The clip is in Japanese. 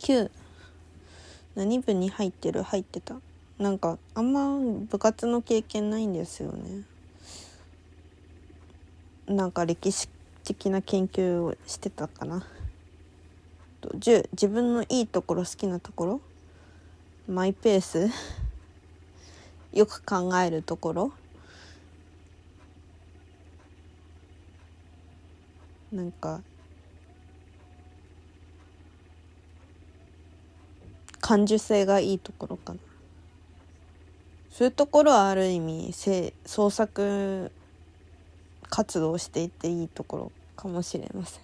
9何部に入ってる？入ってた。なんかあんま部活の経験ないんですよね。なんか歴史的な研究をしてたかな。10自分のいいところ好きなところ？マイペース？よく考えるところ？なんか感受性がいいところかな。そういうところはある意味創作活動していていいところかもしれません。